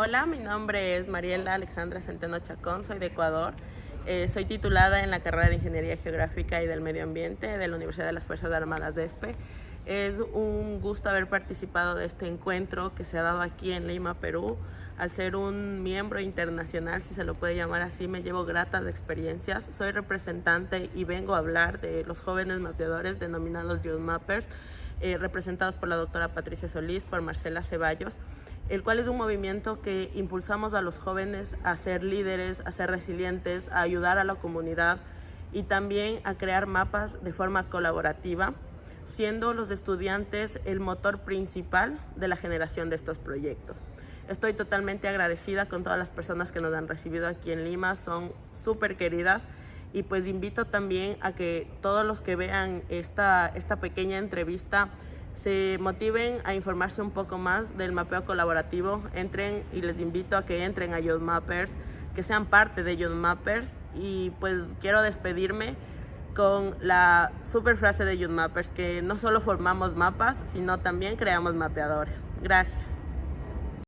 Hola, mi nombre es Mariela Alexandra Centeno Chacón, soy de Ecuador. Eh, soy titulada en la carrera de Ingeniería Geográfica y del Medio Ambiente de la Universidad de las Fuerzas Armadas de ESPE. Es un gusto haber participado de este encuentro que se ha dado aquí en Lima, Perú. Al ser un miembro internacional, si se lo puede llamar así, me llevo gratas experiencias. Soy representante y vengo a hablar de los jóvenes mapeadores denominados Youth Mappers, eh, representados por la doctora Patricia Solís, por Marcela Ceballos el cual es un movimiento que impulsamos a los jóvenes a ser líderes, a ser resilientes, a ayudar a la comunidad y también a crear mapas de forma colaborativa, siendo los estudiantes el motor principal de la generación de estos proyectos. Estoy totalmente agradecida con todas las personas que nos han recibido aquí en Lima, son súper queridas y pues invito también a que todos los que vean esta, esta pequeña entrevista se motiven a informarse un poco más del mapeo colaborativo, entren y les invito a que entren a Youth Mappers, que sean parte de Youth Mappers y pues quiero despedirme con la super frase de Youth Mappers, que no solo formamos mapas, sino también creamos mapeadores. Gracias.